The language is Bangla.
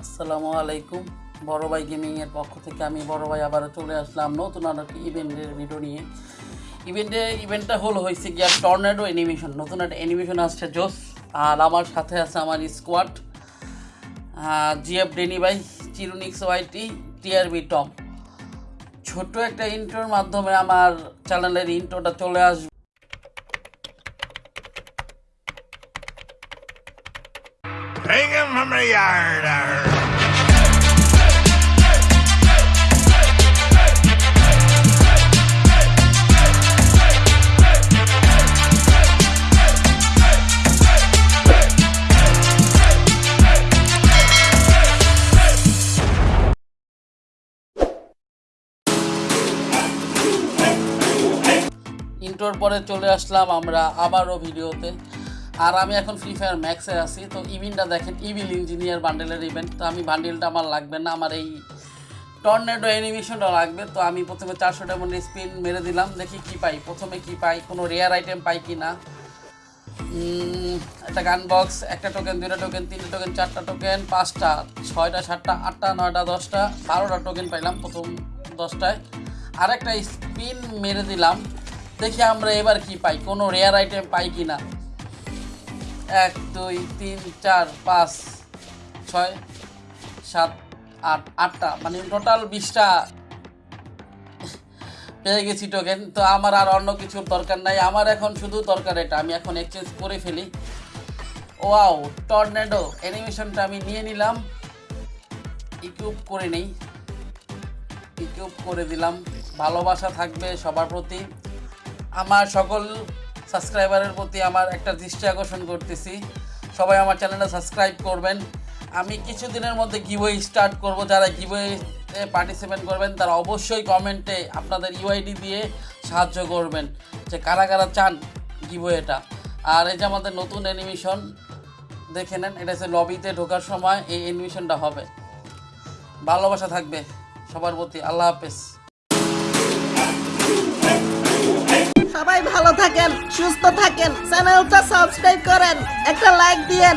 আসসালামু আলাইকুম। বড় ভাই গেমিংয়ের পক্ষ থেকে আমি বড় ভাই আবারও চলে আসলাম নতুন আর একটি ইভেন্টের ভিডিও নিয়ে। ইভেন্টে ইভেন্টটা হলো হয়েছে গিয়া টর্নেডো অ্যানিমেশন নতুন একটা অ্যানিমেশন আসছে জোস। আর আমার সাথে আছে আমার স্কোয়াড জিএফ ডেনি ভাই চিরুনিক্স ওয়াইটি টিআরবি টম ছোট একটা ইন্ট্রোর মাধ্যমে আমার চ্যানেলের ইন্ট্রোটা চলে আসবে Hang him from the yard. ইন্টোর পরে চলে আসলাম আমরা আবারও ভিডিওতে। আর আমি এখন ফ্রি ফায়ার ম্যাক্সে আছি। তো ইভেন্টটা দেখেন, ইভিল ইঞ্জিনিয়ার বান্ডেলের ইভেন্ট তো আমি বান্ডেলটা আমার লাগবে না, আমার এই টর্নেডো অ্যানিমেশনটা লাগবে। তো আমি প্রথমে চারশো ডায়মন্ড স্পিন মেরে দিলাম, দেখি কি পাই। প্রথমে কি পাই, কোনো রেয়ার আইটেম পাই কি না। একটা গান বক্স একটা টোকেন দুইটা টোকেন তিনটা টোকেন চারটা টোকেন পাঁচটা, ছয়টা, সাতটা, আটটা, নয়টা, দশটা, বারোটা টোকেন পাইলাম প্রথম দশটায়। আর একটা স্পিন মেরে দিলাম। দেখি আমরা এবার কি পাই, কোনো রেয়ার আইটেম পাই কি না এক, দুই, তিন, চার, পাঁচ, ছয়, সাত, আট, আটটা মানে টোটাল বিশটা পেয়ে গেছি টোকেন তো আমার আর অন্য কিছুর দরকার নাই। আমার এখন শুধু দরকার এটা, আমি এখন এক্সচেঞ্জ করে ফেলি। ওয়াও টর্নেডো অ্যানিমেশনটা আমি নিয়ে নিলাম। ইকুইপ করে নেই। ইকুইপ করে দিলাম। ভালোবাসা থাকবে সবার প্রতি। আমার সকল সাবস্ক্রাইবারের প্রতি আমার একটা দৃষ্টি আকর্ষণ করতেছি। সবাই আমার চ্যানেলটা সাবস্ক্রাইব করবেন। আমি কিছুদিনের মধ্যে গিভওয়ে স্টার্ট করব। যারা গিভওয়েতে পার্টিসিপেট করবেন, তারা অবশ্যই কমেন্টে আপনাদের ইউআইডি দিয়ে সাহায্য করবেন যে কারা কারা চান গিভওয়েটা আর এই যে আমাদের নতুন অ্যানিমেশন দেখে নেন, এটা হচ্ছে লবিতে ঢোকার সময় এই অ্যানিমেশনটা হবে। ভালোবাসা থাকবে সবার প্রতি। আল্লাহ হাফেজ। থাকেন সুস্থ থাকেন চ্যানেলটা সাবস্ক্রাইব করেন একটা লাইক দিয়েন।